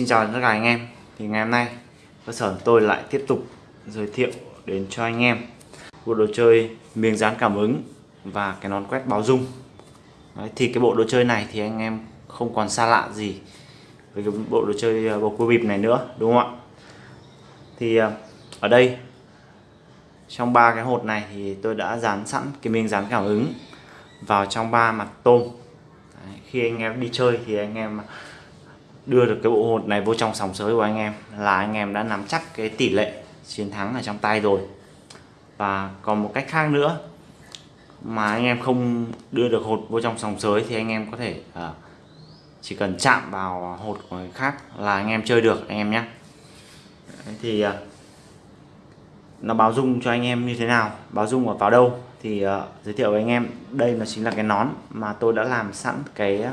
Xin chào tất cả anh em. Thì ngày hôm nay cơ sở tôi lại tiếp tục giới thiệu đến cho anh em bộ đồ chơi miếng dán cảm ứng và cái nón quét báo dung. Đấy, Thì cái bộ đồ chơi này thì anh em không còn xa lạ gì với cái bộ đồ chơi à, bầu cua bịp này nữa đúng không ạ? Thì à, ở đây trong ba cái hột này thì tôi đã dán sẵn cái miếng dán cảm ứng vào trong ba mặt tôm. Đấy, khi anh em đi chơi thì anh em đưa được cái bộ hột này vô trong sòng sới của anh em là anh em đã nắm chắc cái tỷ lệ chiến thắng ở trong tay rồi. Và còn một cách khác nữa mà anh em không đưa được hột vô trong sòng sới thì anh em có thể uh, chỉ cần chạm vào hột của người khác là anh em chơi được anh em nhé. Thì uh, nó báo dung cho anh em như thế nào báo dung ở vào đâu thì uh, giới thiệu với anh em. Đây là chính là cái nón mà tôi đã làm sẵn cái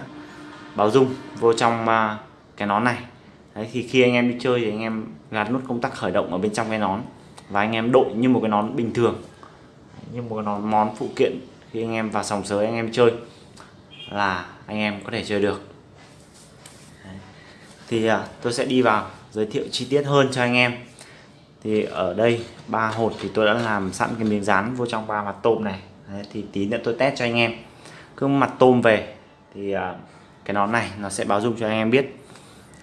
báo dung vô trong uh, cái nón này. Đấy, thì khi anh em đi chơi thì anh em gạt nút công tắc khởi động ở bên trong cái nón và anh em đội như một cái nón bình thường như một cái nón món phụ kiện khi anh em vào sòng sới anh em chơi là anh em có thể chơi được. Đấy. thì à, tôi sẽ đi vào giới thiệu chi tiết hơn cho anh em. Thì ở đây ba hột thì tôi đã làm sẵn cái miếng dán vô trong ba mặt tôm này. Đấy, thì tí nữa tôi test cho anh em. Cứ mặt tôm về thì à, cái nón này nó sẽ báo dung cho anh em biết.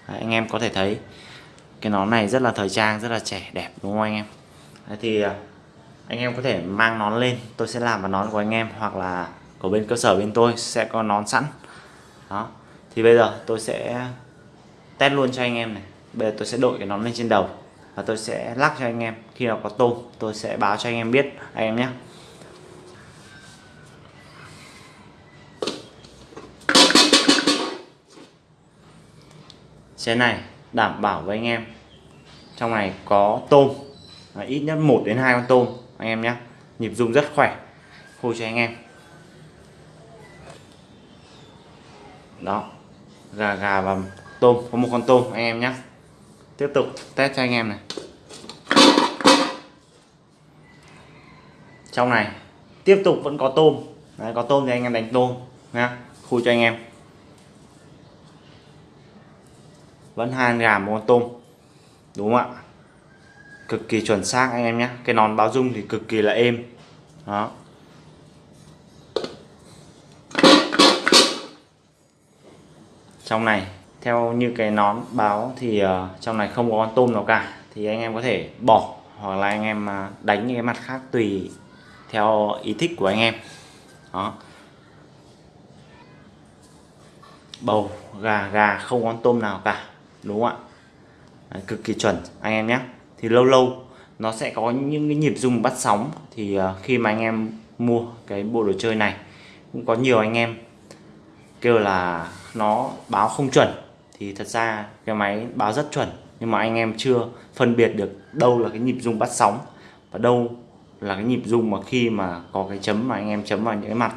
Đấy, anh em có thể thấy cái nón này rất là thời trang rất là trẻ đẹp đúng không anh em? Đấy, thì à, anh em có thể mang nón lên tôi sẽ làm vào nón của anh em hoặc là của bên cơ sở bên tôi sẽ có nón sẵn. Đó thì bây giờ tôi sẽ test luôn cho anh em này. Bây giờ tôi sẽ đội cái nón lên trên đầu và tôi sẽ lắc cho anh em. Khi nào có tôm tôi sẽ báo cho anh em biết anh em nhé. Xe này đảm bảo với anh em. Trong này có tôm. Ít nhất 1 đến hai con tôm anh em nhé. Nhịp rung rất khỏe. Khôi cho anh em. Đó. Gà gà và tôm. Có một con tôm anh em nhé. Tiếp tục test cho anh em này. Trong này tiếp tục vẫn có tôm. Đấy, có tôm thì anh em đánh tôm nha khui cho anh em. Vẫn hai gàm một con tôm. Đúng không ạ? Cực kỳ chuẩn xác anh em nhé. Cái nón báo dung thì cực kỳ là êm. Đó. Trong này theo như cái nón báo thì uh, trong này không có con tôm nào cả. Thì anh em có thể bỏ hoặc là anh em à, đánh những cái mặt khác tùy theo ý thích của anh em. Đó. Bầu gà gà không có con tôm nào cả đúng không ạ? Đấy, cực kỳ chuẩn anh em nhé. Thì lâu lâu nó sẽ có những cái nhịp rung bắt sóng. Thì à, khi mà anh em mua cái bộ đồ chơi này cũng có nhiều anh em kêu là nó báo không chuẩn. Thì thật ra cái máy báo rất chuẩn nhưng mà anh em chưa phân biệt được đâu là cái nhịp rung bắt sóng và đâu là cái nhịp rung mà khi mà có cái chấm mà anh em chấm vào những cái mặt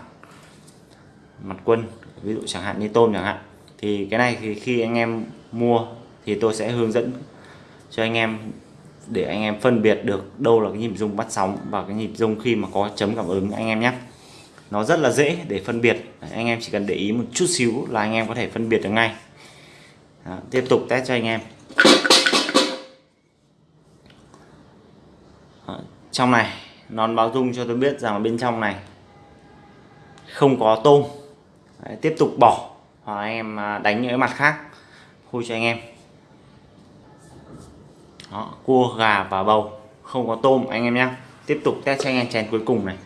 mặt quân ví dụ chẳng hạn như tôm chẳng hạn thì cái này thì khi anh em mua thì tôi sẽ hướng dẫn cho anh em để anh em phân biệt được đâu là cái nhịp rung bắt sóng và cái nhịp rung khi mà có chấm cảm ứng anh em nhé. Nó rất là dễ để phân biệt. Anh em chỉ cần để ý một chút xíu là anh em có thể phân biệt được ngay. Đó, tiếp tục test cho anh em. Đó, trong này nón báo rung cho tôi biết rằng bên trong này không có tôm. Đấy, tiếp tục bỏ hoặc anh em à, đánh những cái mặt khác. Khui cho anh em. Đó, cua gà và bầu. Không có tôm anh em nhé tiếp tục test cho anh em chén cuối cùng này.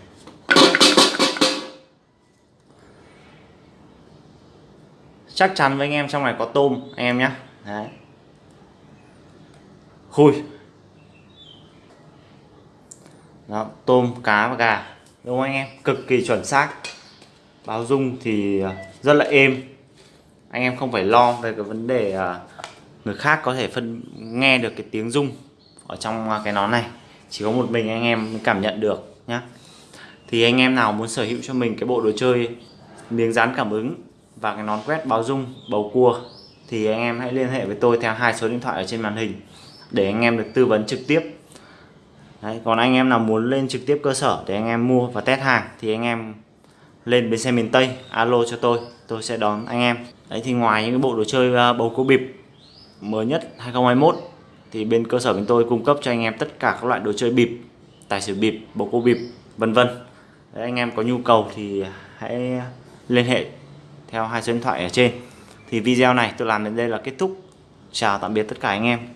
Chắc chắn với anh em trong này có tôm anh em nhé đấy. Khui. Đó, tôm cá và gà. Đúng không anh em? Cực kỳ chuẩn xác. Báo dung thì à, rất là êm anh em không phải lo về cái vấn đề à, người khác có thể phân nghe được cái tiếng rung ở trong cái nón này. Chỉ có một mình anh em cảm nhận được nhá. Thì anh em nào muốn sở hữu cho mình cái bộ đồ chơi miếng dán cảm ứng và cái nón quét báo rung bầu cua thì anh em hãy liên hệ với tôi theo hai số điện thoại ở trên màn hình để anh em được tư vấn trực tiếp. Đấy, còn anh em nào muốn lên trực tiếp cơ sở để anh em mua và test hàng thì anh em lên bến xe miền Tây, alo cho tôi tôi sẽ đón anh em. Đấy, thì ngoài những cái bộ đồ chơi à, bầu cua bịp mới nhất 2021 thì bên cơ sở bên tôi cung cấp cho anh em tất cả các loại đồ chơi bịp, tài xỉu bịp, bầu cua bịp, vân vân. Anh em có nhu cầu thì hãy liên hệ theo hai số điện thoại ở trên. Thì video này tôi làm đến đây là kết thúc. Chào tạm biệt tất cả anh em.